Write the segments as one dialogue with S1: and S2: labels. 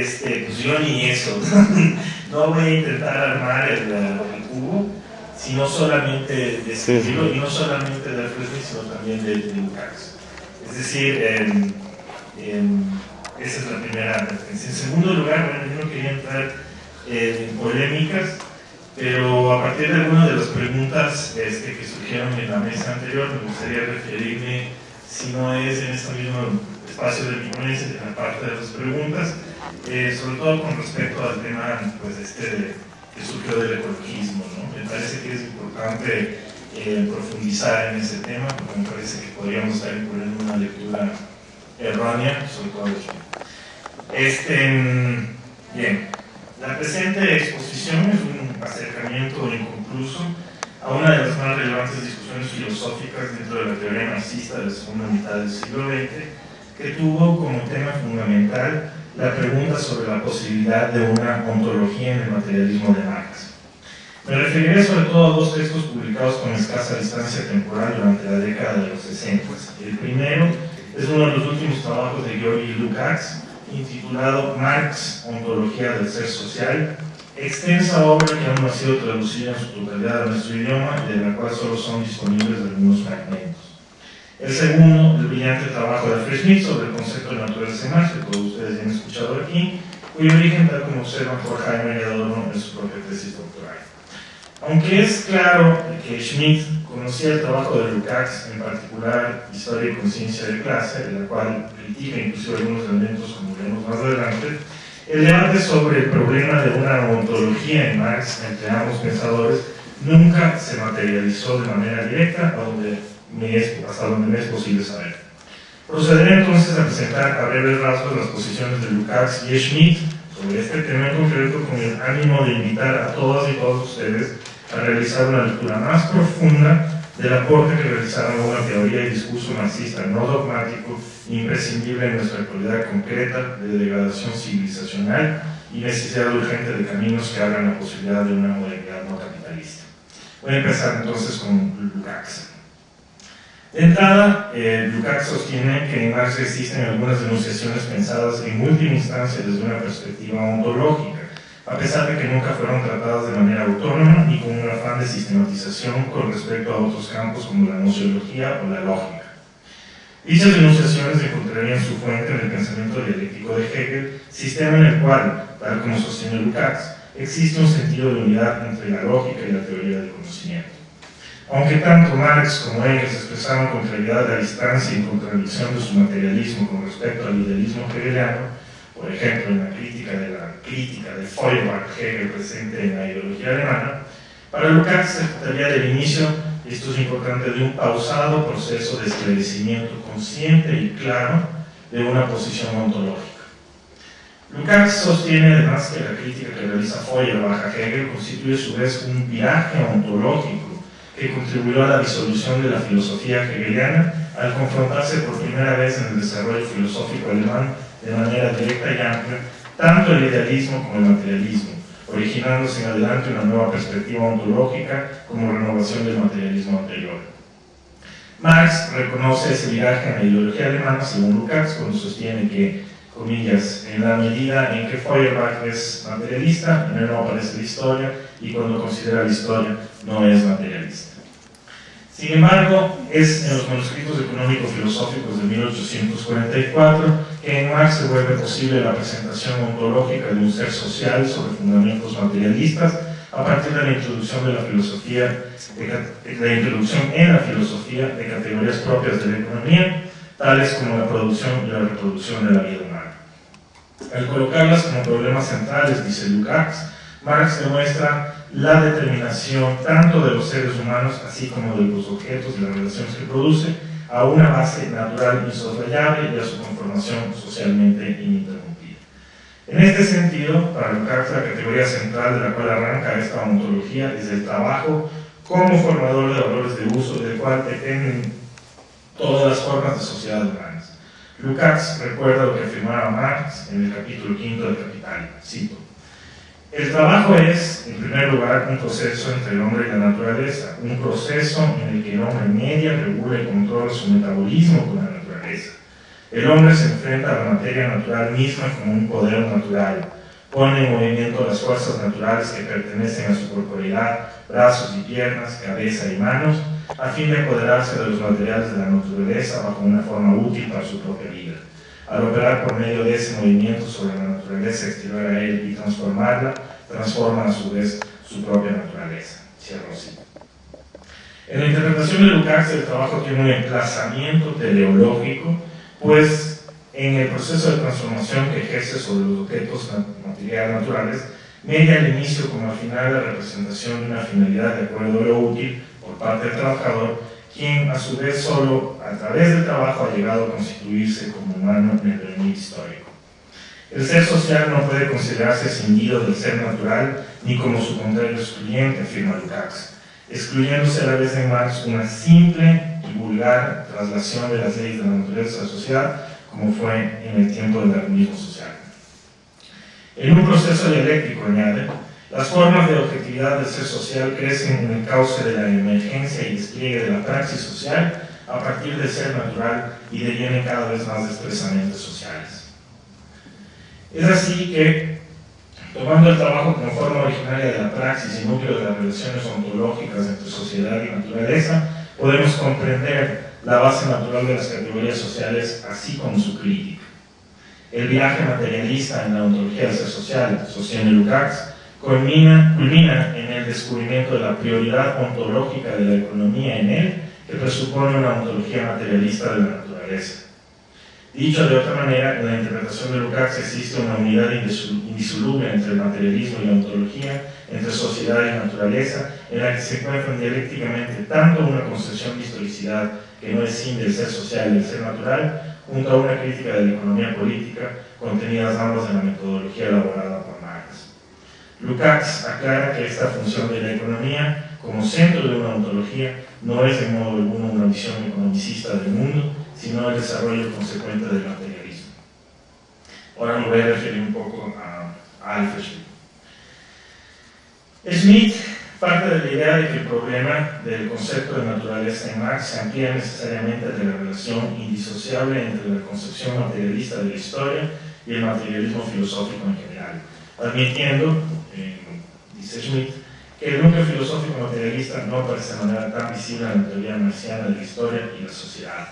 S1: este, pues yo ni eso. no voy a intentar armar el, cubo, sino solamente describirlo, y no solamente de Alfred sino también de, Lukács. Es decir, esa es la primera advertencia. En segundo lugar, bueno, yo no quería entrar en polémicas, pero a partir de algunas de las preguntas este, que surgieron en la mesa anterior, me gustaría referirme, si no es en este mismo espacio de mi ponencia, en la parte de las preguntas, eh, sobre todo con respecto al tema pues, este que surgió del ecologismo. ¿no? Me parece que es importante eh, profundizar en ese tema, porque me parece que podríamos estar incurriendo una lectura errónea, sobre todo Este, mm, bien, la presente exposición es un acercamiento inconcluso a una de las más relevantes discusiones filosóficas dentro de la teoría marxista de la segunda mitad del siglo XX, que tuvo como tema fundamental la pregunta sobre la posibilidad de una ontología en el materialismo de Marx. Me referiré sobre todo a dos textos publicados con escasa distancia temporal durante la década de los 60. El primero es uno de los últimos trabajos de Georgi Lukács, intitulado Marx, Ontología del Ser Social, extensa obra que aún no ha sido traducida en su totalidad a nuestro idioma y de la cual solo son disponibles algunos fragmentos. El segundo, el brillante trabajo de Alfred Schmidt sobre el concepto de naturaleza Marx, que todos ustedes ya han escuchado aquí, cuyo origen, tal como observan por Jaime Adorno en su propia tesis doctoral. Aunque es claro que Schmidt conocía el trabajo de Lukács, en particular Historia y Conciencia de Clase, de la cual critica incluso algunos elementos, como veremos más adelante, el debate sobre el problema de una ontología en Marx entre ambos pensadores nunca se materializó de manera directa, donde hasta donde me es posible saber. Procederé entonces a presentar a breves rasgos las posiciones de Lukács y Schmidt sobre este tema en concreto con el ánimo de invitar a todas y todos ustedes a realizar una lectura más profunda del aporte que realizaron a una teoría y discurso marxista no dogmático imprescindible en nuestra actualidad concreta de degradación civilizacional y necesidad urgente de caminos que abran la posibilidad de una modernidad no capitalista. Voy a empezar entonces con Lukács. De entrada, eh, Lukács sostiene que en Marx existen algunas denunciaciones pensadas en última instancia desde una perspectiva ontológica, a pesar de que nunca fueron tratadas de manera autónoma y con un afán de sistematización con respecto a otros campos como la nociología o la lógica. Dichas denunciaciones encontrarían su fuente en el pensamiento dialéctico de Hegel, sistema en el cual, tal como sostiene Lukács, existe un sentido de unidad entre la lógica y la teoría del conocimiento. Aunque tanto Marx como Engels expresaron con claridad la distancia y contradicción de su materialismo con respecto al idealismo hegeliano, por ejemplo en la crítica de la crítica de Feuerbach Hegel presente en la ideología alemana, para Lukács se trataría del inicio, y esto es importante, de un pausado proceso de esclarecimiento consciente y claro de una posición ontológica. Lukács sostiene además que la crítica que realiza Feuerbach a Hegel constituye a su vez un viaje ontológico que contribuyó a la disolución de la filosofía hegeliana al confrontarse por primera vez en el desarrollo filosófico alemán de manera directa y amplia tanto el idealismo como el materialismo, originándose en adelante una nueva perspectiva ontológica como renovación del materialismo anterior. Marx reconoce ese viraje en la ideología alemana, según Lukács, cuando sostiene que, comillas, en la medida en que Feuerbach es materialista, en no aparece la historia, y cuando considera la historia, no es materialista. Sin embargo, es en los manuscritos económicos filosóficos de 1844 que en Marx se vuelve posible la presentación ontológica de un ser social sobre fundamentos materialistas a partir de la introducción de la filosofía, de, la introducción en la filosofía de categorías propias de la economía, tales como la producción y la reproducción de la vida humana. Al colocarlas como problemas centrales, dice Lukács, Marx demuestra la determinación tanto de los seres humanos así como de los objetos y las relaciones que produce a una base natural insoslayable y a su conformación socialmente ininterrumpida. En este sentido, para Lukács la categoría central de la cual arranca esta ontología es el trabajo como formador de valores de uso del cual dependen todas las formas de sociedad humanas. Lukács recuerda lo que afirmaba Marx en el capítulo quinto del Capital, cito, el trabajo es, en primer lugar, un proceso entre el hombre y la naturaleza, un proceso en el que el hombre media, regula y controla su metabolismo con la naturaleza. El hombre se enfrenta a la materia natural misma como un poder natural, pone en movimiento las fuerzas naturales que pertenecen a su corporalidad, brazos y piernas, cabeza y manos, a fin de apoderarse de los materiales de la naturaleza bajo una forma útil para su propia vida. Al operar por medio de ese movimiento sobre la naturaleza exterior a él y transformarla, transforma a su vez su propia naturaleza. Cierro así. En la interpretación de Lukács el trabajo tiene un emplazamiento teleológico, pues en el proceso de transformación que ejerce sobre los objetos materiales naturales, media al inicio como al final la representación de una finalidad de acuerdo a lo útil por parte del trabajador, quien a su vez solo a través del trabajo ha llegado a constituirse como humano en el devenir histórico. El ser social no puede considerarse escindido del ser natural ni como su contrario excluyente, afirma Lukács excluyéndose a la vez en Marx una simple y vulgar traslación de las leyes de la naturaleza de sociedad, como fue en el tiempo del darwinismo social. En un proceso dialéctico, añade, las formas de objetividad del ser social crecen en el cauce de la emergencia y despliegue de la praxis social a partir del ser natural y devienen cada vez más expresamente sociales. Es así que Tomando el trabajo como forma originaria de la praxis y núcleo de las relaciones ontológicas entre sociedad y naturaleza, podemos comprender la base natural de las categorías sociales, así como su crítica. El viaje materialista en la ontología del ser social, sostiene Lukács, culmina, culmina en el descubrimiento de la prioridad ontológica de la economía en él, que presupone una ontología materialista de la naturaleza. Dicho de otra manera, en la interpretación de Lukács existe una unidad indisoluble entre el materialismo y la ontología, entre sociedad y naturaleza, en la que se encuentran dialécticamente tanto una concepción de historicidad que no es sin del ser social y del ser natural, junto a una crítica de la economía política, contenidas ambas en la metodología elaborada. Lukács aclara que esta función de la economía, como centro de una ontología, no es de modo alguno una visión economicista del mundo, sino el desarrollo consecuente del materialismo. Ahora me voy a referir un poco a, Alfred Schmitt. Schmitt parte de la idea de que el problema del concepto de naturaleza en Marx se amplía necesariamente de la relación indisociable entre la concepción materialista de la historia y el materialismo filosófico en general, admitiendo, dice Schmitt, que el núcleo filosófico materialista no aparece de manera tan visible en la teoría marxiana de la historia y la sociedad.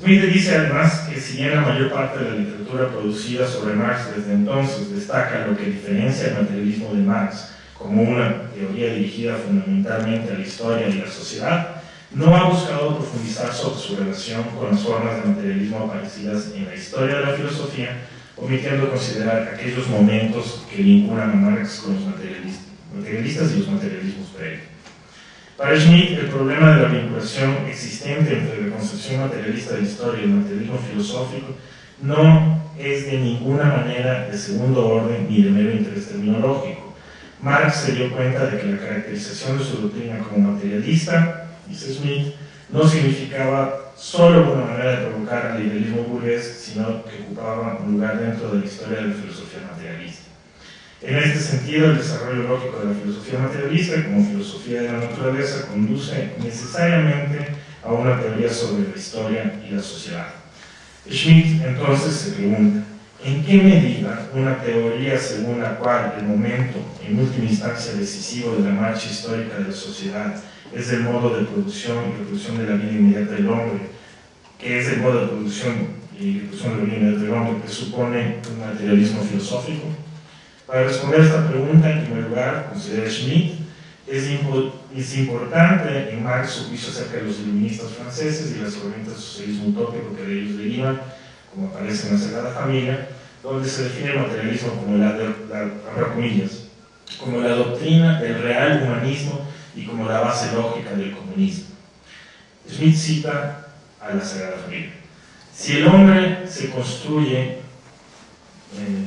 S1: Smith dice además que si bien la mayor parte de la literatura producida sobre Marx desde entonces destaca lo que diferencia el materialismo de Marx como una teoría dirigida fundamentalmente a la historia y la sociedad, no ha buscado profundizar sobre su relación con las formas de materialismo aparecidas en la historia de la filosofía, omitiendo considerar aquellos momentos que vinculan a Marx con los materialistas y los materialismos previos. Para Schmitt, el problema de la vinculación existente entre la concepción materialista de historia y el materialismo filosófico no es de ninguna manera de segundo orden ni de mero interés terminológico. Marx se dio cuenta de que la caracterización de su doctrina como materialista, dice Schmitt, no significaba solo una manera de provocar al idealismo burgués, sino que ocupaba un lugar dentro de la historia de la filosofía materialista. En este sentido, el desarrollo lógico de la filosofía materialista como filosofía de la naturaleza conduce necesariamente a una teoría sobre la historia y la sociedad. Schmidt entonces se pregunta, ¿en qué medida una teoría según la cual el momento, en última instancia decisivo de la marcha histórica de la sociedad, es el modo de producción y reproducción de la vida inmediata del hombre, que es el modo de producción y reproducción de la vida inmediata del hombre, que supone un materialismo filosófico? Para responder a esta pregunta, en primer lugar, considera Schmitt, es, es, importante en Marx su juicio acerca de los iluministas franceses y las corrientes del socialismo utópico que de ellos derivan, como aparece en la Sagrada Familia, donde se define el materialismo como la, la, comillas, como la doctrina del real humanismo y como la base lógica del comunismo. Schmitt cita a la Sagrada Familia. Si el hombre se construye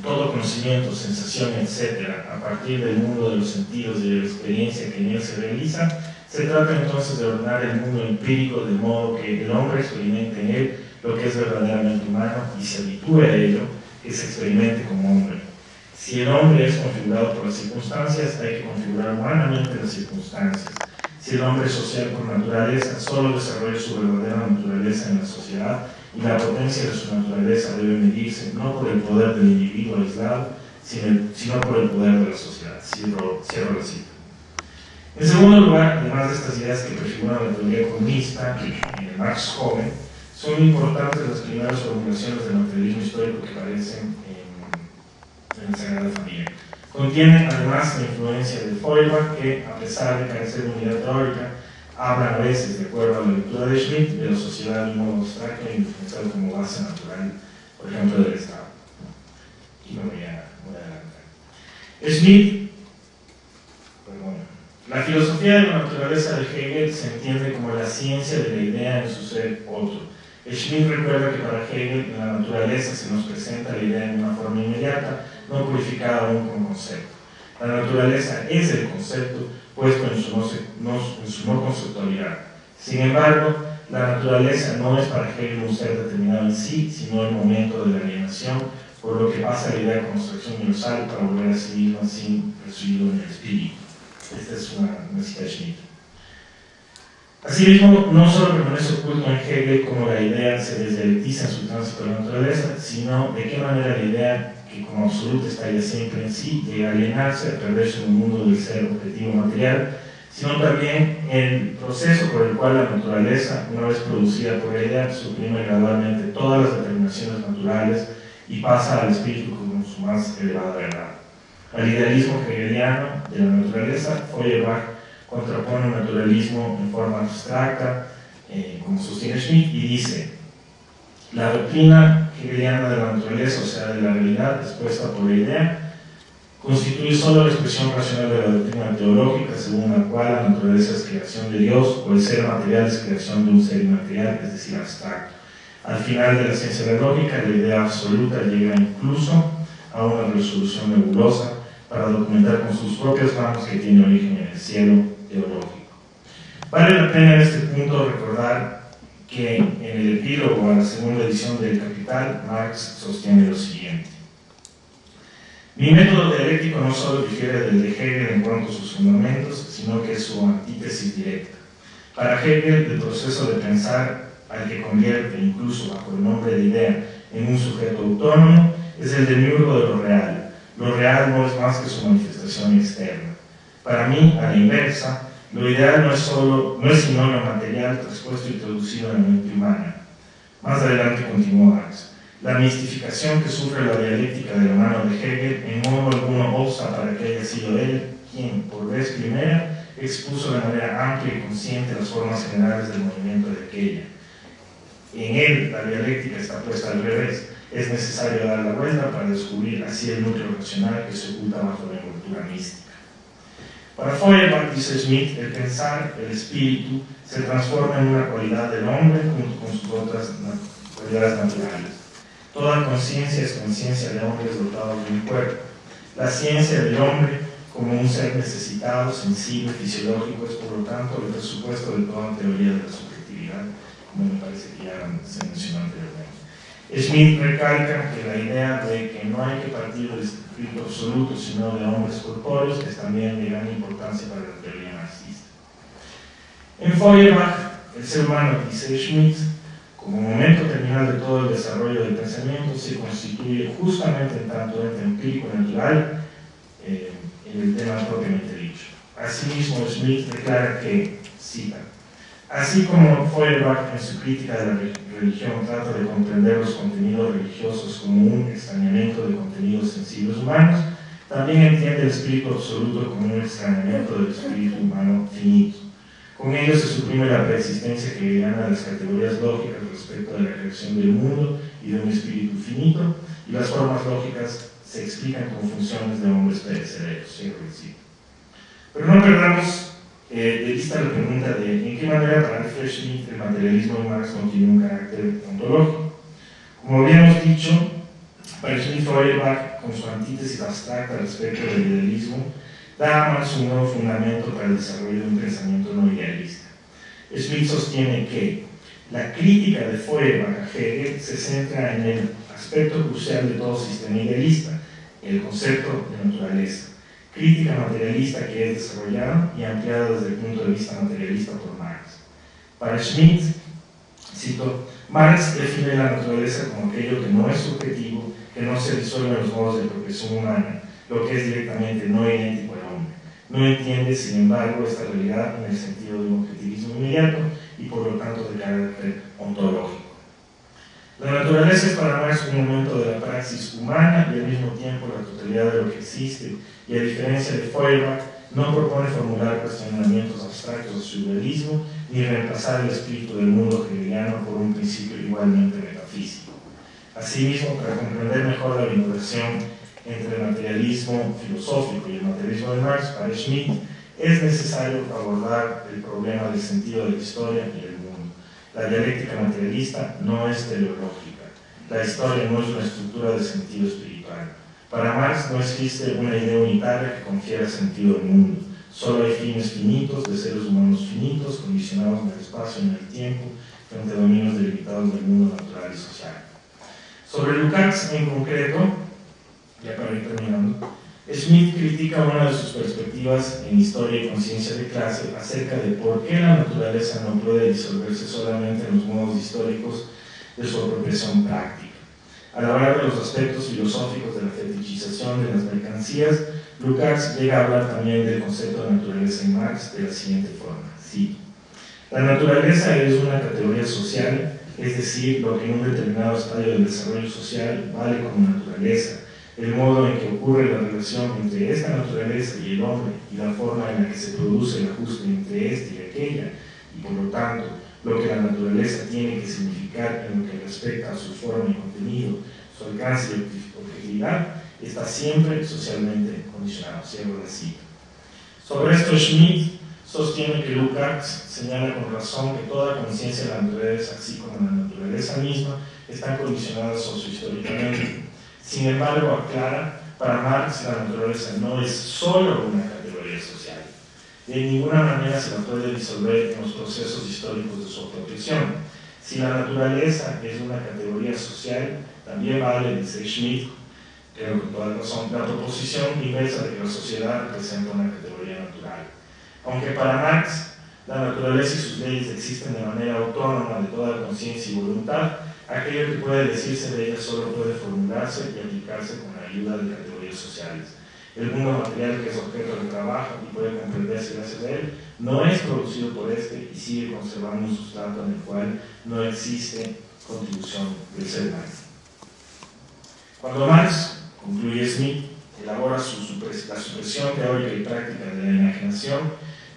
S1: todo conocimiento, sensación, etcétera, a partir del mundo de los sentidos y de la experiencia que en él se realiza, se trata entonces de ordenar el mundo empírico de modo que el hombre experimente en él lo que es verdaderamente humano y se habitúe a ello, que se experimente como hombre. Si el hombre es configurado por las circunstancias, hay que configurar humanamente las circunstancias. Si el hombre es social por naturaleza, solo desarrolla su verdadera naturaleza en la sociedad y la potencia de su naturaleza debe medirse no por el poder del individuo aislado, sino por el poder de la sociedad. Cierro, cierro la cita. En segundo lugar, además de estas ideas que prefiguran la teoría comunista el Marx joven, son importantes las primeras formulaciones del materialismo histórico que aparecen en, en la Sagrada Familia. Contienen además la influencia de Feuerbach, que a pesar de carecer de unidad teórica, habla a veces, de acuerdo a la lectura de Schmidt, de la sociedad de un modo abstracto e como base natural, por ejemplo, del Estado. Y me voy a, adelantar. Schmidt, la filosofía de la naturaleza de Hegel se entiende como la ciencia de la idea en su ser otro. Schmidt recuerda que para Hegel la naturaleza se nos presenta la idea en una forma inmediata, no purificada aún como concepto. La naturaleza es el concepto puesto en su no, en su no conceptualidad. Sin embargo, la naturaleza no es para Hegel un ser determinado en sí, sino el momento de la alienación, por lo que pasa la idea de construcción universal para volver a sí misma sin residuo en el espíritu. Esta es una, una cita de Schmidt. Asimismo, no solo permanece oculto en Hegel como la idea se desdialectiza en su tránsito a la naturaleza, sino de qué manera la idea que como absoluta está ya siempre en sí, llega a alienarse, a perderse en un mundo del ser objetivo material, sino también el proceso por el cual la naturaleza, una vez producida por ella, suprime gradualmente todas las determinaciones naturales y pasa al espíritu como su más elevada verdad. Al idealismo hegeliano de la naturaleza, Feuerbach contrapone un naturalismo en forma abstracta, eh, como sostiene Schmidt, y dice, la doctrina hegeliana de la naturaleza, o sea, de la realidad expuesta por la idea, constituye solo la expresión racional de la doctrina teológica, según la cual la naturaleza es creación de Dios, o el ser material es creación de un ser inmaterial, es decir, abstracto. Al final de la ciencia de la lógica, la idea absoluta llega incluso a una resolución nebulosa para documentar con sus propias manos que tiene origen en el cielo Vale la pena en este punto recordar que en el epílogo a la segunda edición del Capital, Marx sostiene lo siguiente. Mi método dialéctico no solo difiere del de Hegel en cuanto a sus fundamentos, sino que es su antítesis directa. Para Hegel, el proceso de pensar al que convierte, incluso bajo el nombre de idea, en un sujeto autónomo, es el demiurgo de lo real. Lo real no es más que su manifestación externa. Para mí, a la inversa, lo ideal no es, solo, no es sino lo material traspuesto y traducido en la mente humana. Más adelante continúa. La mistificación que sufre la dialéctica de la mano de Hegel en modo alguno obsta para que haya sido él quien, por vez primera, expuso de manera amplia y consciente las formas generales del movimiento de aquella. En él, la dialéctica está puesta al revés. Es necesario dar la vuelta para descubrir así el núcleo racional que se oculta bajo la envoltura mística. Para Feuerbach, dice Smith, el pensar, el espíritu, se transforma en una cualidad del hombre junto con sus otras cualidades naturales. Toda conciencia es conciencia de hombres dotados de un cuerpo. La ciencia del hombre, como un ser necesitado, sensible, fisiológico, es por lo tanto el presupuesto de toda teoría de la subjetividad, como me parece que ya se mencionó anteriormente. Smith recalca que la idea de que no hay que partir del espíritu absoluto, sino de hombres corpóreos, es también de gran importancia para la teoría marxista. En Feuerbach, el ser humano, dice Schmidt, como momento terminal de todo el desarrollo del pensamiento, se constituye justamente en tanto ente empírico natural eh, en el tema propiamente dicho. Asimismo, Schmidt declara que, cita, Así como Feuerbach en su crítica de la religión trata de comprender los contenidos religiosos como un extrañamiento de contenidos sensibles humanos, también entiende el espíritu absoluto como un extrañamiento del espíritu humano finito. Con ello se suprime la preexistencia que gana las categorías lógicas respecto de la creación del mundo y de un espíritu finito, y las formas lógicas se explican como funciones de hombres perecederos, Pero no perdamos eh, de vista la pregunta de en qué manera para Alfred Schmidt el materialismo de Marx no tiene un carácter ontológico. Como habíamos dicho, para Schmidt Feuerbach, con su antítesis abstracta respecto del idealismo, da a Marx un nuevo fundamento para el desarrollo de un pensamiento no idealista. Schmidt sostiene que la crítica de Feuerbach a Hegel se centra en el aspecto crucial de todo sistema idealista, el concepto de naturaleza crítica materialista que es desarrollada y ampliada desde el punto de vista materialista por Marx. Para Schmidt, cito, Marx define la naturaleza como aquello que no es subjetivo, que no se disuelve en los modos de progresión humana, lo que es directamente no idéntico al hombre. No entiende, sin embargo, esta realidad en el sentido de un objetivismo inmediato y por lo tanto de carácter ontológico. La naturaleza es para Marx un momento de la praxis humana y al mismo tiempo la totalidad de lo que existe, y a diferencia de Feuerbach, no propone formular cuestionamientos abstractos de su idealismo ni reemplazar el espíritu del mundo hegeliano por un principio igualmente metafísico. Asimismo, para comprender mejor la vinculación entre el materialismo filosófico y el materialismo de Marx, para Schmitt es necesario abordar el problema del sentido de la historia y el mundo. La dialéctica materialista no es teleológica. La historia no es una estructura de sentido espiritual. Para Marx no existe una idea unitaria que confiera sentido al mundo. Solo hay fines finitos de seres humanos finitos, condicionados en el espacio y en el tiempo, frente a dominios delimitados del mundo natural y social. Sobre Lukács en concreto, ya para ir terminando, Smith critica una de sus perspectivas en Historia y Conciencia de Clase acerca de por qué la naturaleza no puede disolverse solamente en los modos históricos de su apropiación práctica. Al hablar de los aspectos filosóficos de la fetichización de las mercancías, Lukács llega a hablar también del concepto de naturaleza en Marx de la siguiente forma. Sí, la naturaleza es una categoría social, es decir, lo que en un determinado estadio del desarrollo social vale como naturaleza, el modo en que ocurre la relación entre esta naturaleza y el hombre y la forma en la que se produce el ajuste entre este y aquella, y por lo tanto, la naturaleza tiene que significar en lo que respecta a su forma y contenido, su alcance y objetividad, está siempre socialmente condicionado. Cierro la. Sobre esto, Schmidt sostiene que Lukács señala con razón que toda conciencia de la naturaleza, así como la naturaleza misma, están condicionadas sociohistóricamente. Sin embargo, aclara, para Marx la naturaleza no es solo una. De ninguna manera se la puede disolver en los procesos históricos de su apropiación. Si la naturaleza es una categoría social, también vale, dice Schmidt, creo que toda razón, la proposición inversa de que la sociedad representa una categoría natural. Aunque para Marx la naturaleza y sus leyes existen de manera autónoma de toda conciencia y voluntad, aquello que puede decirse de ella solo puede formularse y aplicarse con la ayuda de categorías sociales. El mundo material que es objeto de trabajo y puede comprenderse gracias a él, no es producido por este y sigue conservando un sustrato en el cual no existe contribución del ser humano. Cuando Marx, concluye Smith, elabora la supresión teórica y práctica de la imaginación,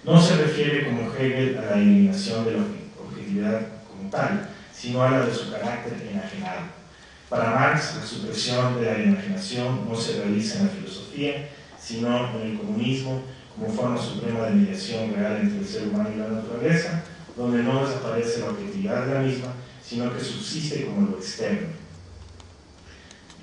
S1: no se refiere como Hegel a la eliminación de la objetividad como tal, sino a la de su carácter enajenado. Para Marx, la supresión de la imaginación no se realiza en la filosofía, sino en el comunismo como forma suprema de mediación real entre el ser humano y la naturaleza, donde no desaparece la objetividad de la misma, sino que subsiste como lo externo.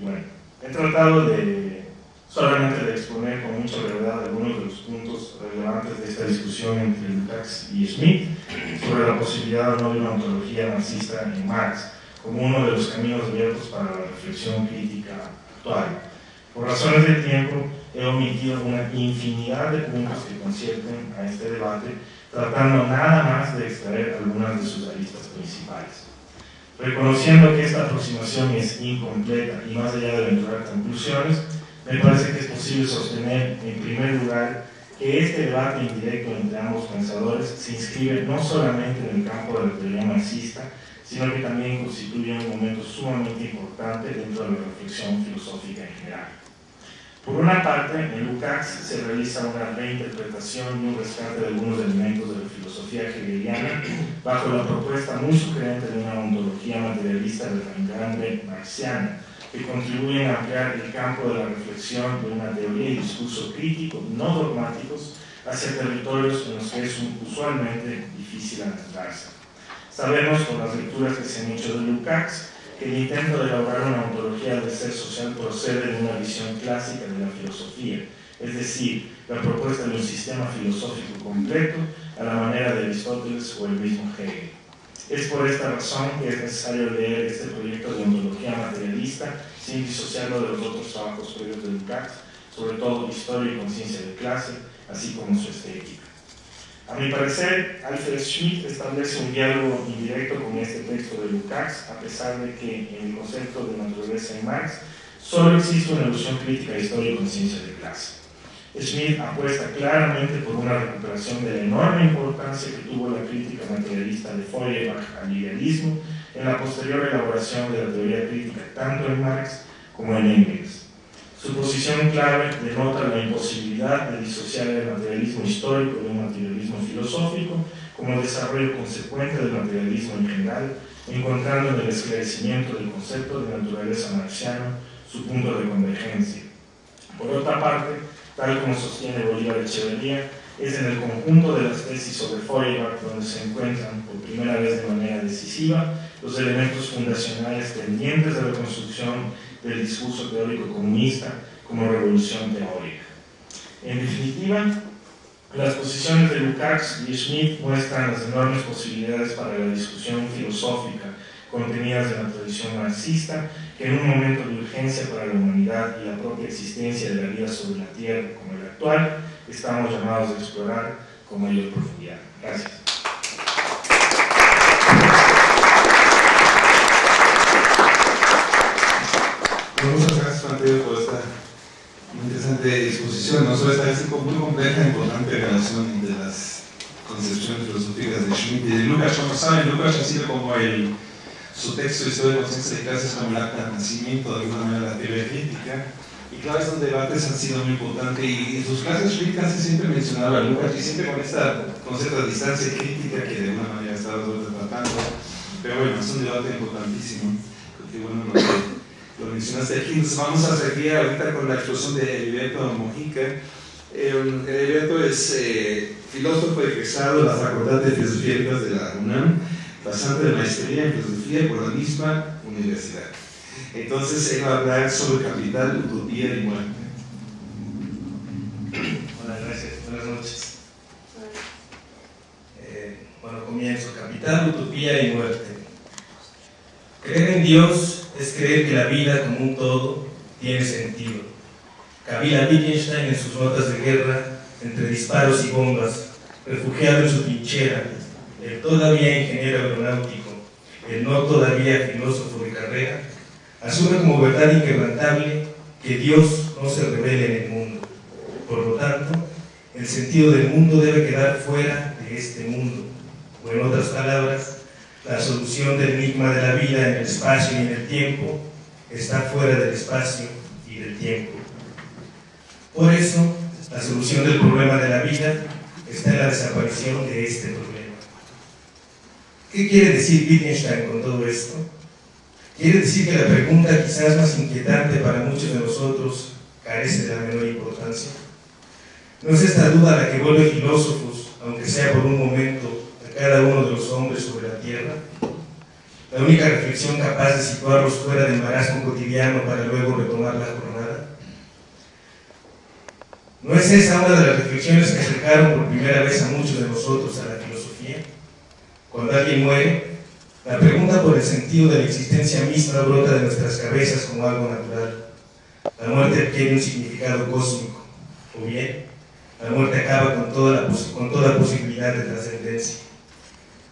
S1: Bueno, he tratado de solamente de exponer con mucha brevedad algunos de los puntos relevantes de esta discusión entre Lukács y Schmidt sobre la posibilidad o no de una ontología marxista en Marx como uno de los caminos abiertos para la reflexión crítica actual. Por razones de tiempo, he omitido una infinidad de puntos que concierten a este debate, tratando nada más de extraer algunas de sus aristas principales. Reconociendo que esta aproximación es incompleta y más allá de aventurar conclusiones, me parece que es posible sostener, en primer lugar, que este debate indirecto entre ambos pensadores se inscribe no solamente en el campo de la teoría marxista, sino que también constituye un momento sumamente importante dentro de la reflexión filosófica en general. Por una parte, en Lukács se realiza una reinterpretación y un rescate de algunos elementos de la filosofía hegeliana bajo la propuesta muy sugerente de una ontología materialista de reencarne marxiana, que contribuyen a ampliar el campo de la reflexión de una teoría y discurso crítico, no dogmáticos, hacia territorios en los que es usualmente difícil adentrarse. Sabemos con las lecturas que se han hecho de Lukács que el intento de elaborar una ontología del ser social procede de una visión clásica de la filosofía, es decir, la propuesta de un sistema filosófico completo a la manera de Aristóteles o el mismo Hegel. Es por esta razón que es necesario leer este proyecto de ontología materialista sin disociarlo de los otros trabajos previos de Lukács, sobre todo Historia y Conciencia de Clase, así como su estética. A mi parecer, Alfred Schmidt establece un diálogo indirecto con este texto de Lukács, a pesar de que en el concepto de naturaleza en Marx solo existe una ilusión crítica histórica en ciencia de clase. Schmidt apuesta claramente por una recuperación de la enorme importancia que tuvo la crítica materialista de Feuerbach al idealismo en la posterior elaboración de la teoría crítica tanto en Marx como en Engels. Su posición clave denota la imposibilidad de disociar el materialismo histórico de un materialismo filosófico como desarrollo consecuente del materialismo en general, encontrando en el esclarecimiento del concepto de naturaleza marxiano su punto de convergencia. Por otra parte, tal como sostiene Bolívar Echeverría, es en el conjunto de las tesis sobre Feuerbach donde se encuentran por primera vez de manera decisiva los elementos fundacionales pendientes de la construcción del discurso teórico comunista como revolución teórica. En definitiva, las posiciones de Lukács y Schmidt muestran las enormes posibilidades para la discusión filosófica contenidas en la tradición marxista, que en un momento de urgencia para la humanidad y la propia existencia de la vida sobre la Tierra como el actual, estamos llamados a explorar con mayor profundidad. Gracias.
S2: Muchas gracias, Mateo, por esta interesante disposición, no solo esta vez muy compleja e importante relación entre las concepciones filosóficas de Schmidt y de Lucas. Como saben, Lucas ha sido como el su texto Historia de Conciencia de Clases como el acta de nacimiento de alguna manera la teoría crítica. Y claro, estos debates han sido muy importantes y en sus clases Schmidt casi siempre mencionaba a Lucas y siempre con esta concepto de distancia crítica que de alguna manera estaba tratando. Pero bueno, es un debate importantísimo. Porque bueno, lo mencionaste aquí. Entonces vamos a seguir ahorita con la exposición de Heriberto Mojica. Eh, Heriberto es eh, filósofo egresado de la Facultad de Filosofía de la UNAM pasante de maestría en filosofía por la misma universidad. Entonces él va a hablar sobre capital, utopía y muerte.
S3: Hola, gracias. Buenas noches. Eh, bueno, comienzo. Capital, utopía y muerte. Creer en Dios es creer que la vida como un todo tiene sentido. Camila Wittgenstein en sus notas de guerra, entre disparos y bombas, refugiado en su trinchera, el todavía ingeniero aeronáutico, el no todavía filósofo de carrera, asume como verdad inquebrantable que Dios no se revela en el mundo. Por lo tanto, el sentido del mundo debe quedar fuera de este mundo. O en otras palabras, la solución del enigma de la vida en el espacio y en el tiempo está fuera del espacio y del tiempo. Por eso, la solución del problema de la vida está en la desaparición de este problema. ¿Qué quiere decir Wittgenstein con todo esto? Quiere decir que la pregunta quizás más inquietante para muchos de nosotros carece de la menor importancia. No es esta duda la que vuelve filósofos, aunque sea por un momento, a cada uno de los hombres tierra. La única reflexión capaz de situarlos fuera del marasmo cotidiano para luego retomar la jornada. ¿No es esa una de las reflexiones que acercaron por primera vez a muchos de nosotros a la filosofía? Cuando alguien muere, la pregunta por el sentido de la existencia misma brota de nuestras cabezas como algo natural. La muerte adquiere un significado cósmico, o bien, la muerte acaba con toda, la con toda posibilidad de trascendencia.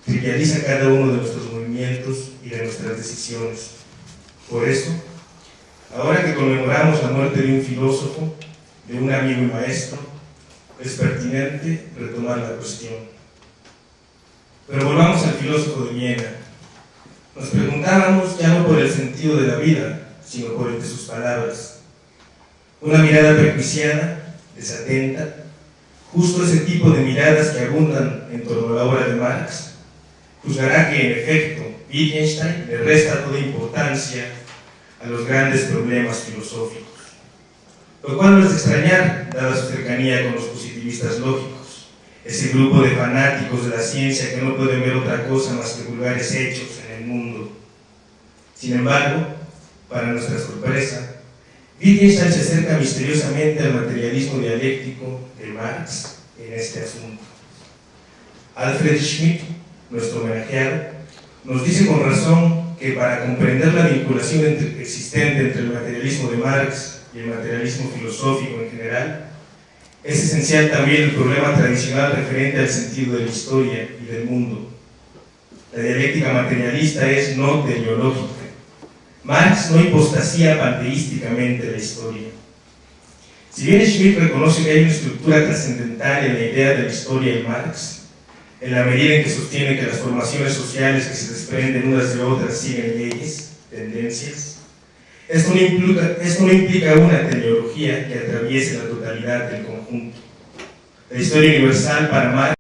S3: Trivializa cada uno de nuestros movimientos y de nuestras decisiones. Por eso, ahora que conmemoramos la muerte de un filósofo, de un amigo y maestro, es pertinente retomar la cuestión. Pero volvamos al filósofo de Viena. Nos preguntábamos ya no por el sentido de la vida, sino por el de sus palabras. Una mirada prejuiciada, desatenta, justo ese tipo de miradas que abundan en torno a la obra de Marx, juzgará que en efecto Wittgenstein le resta toda importancia a los grandes problemas filosóficos. Lo cual no es extrañar, dada su cercanía con los positivistas lógicos ese grupo de fanáticos de la ciencia que no pueden ver otra cosa más que vulgares hechos en el mundo. Sin embargo, para nuestra sorpresa, Wittgenstein se acerca misteriosamente al materialismo dialéctico de Marx en este asunto. Alfred Schmidt, nuestro homenajeado, nos dice con razón que para comprender la vinculación existente entre el materialismo de Marx y el materialismo filosófico en general, es esencial también el problema tradicional referente al sentido de la historia y del mundo. La dialéctica materialista es no teleológica. Marx no hipostasía panteísticamente la historia. Si bien Schmitt reconoce que hay una estructura trascendental en la idea de la historia en Marx, en la medida en que sostiene que las formaciones sociales que se desprenden unas de otras siguen leyes, tendencias, esto no implica, una teleología que atraviese la totalidad del conjunto. La historia universal para Marx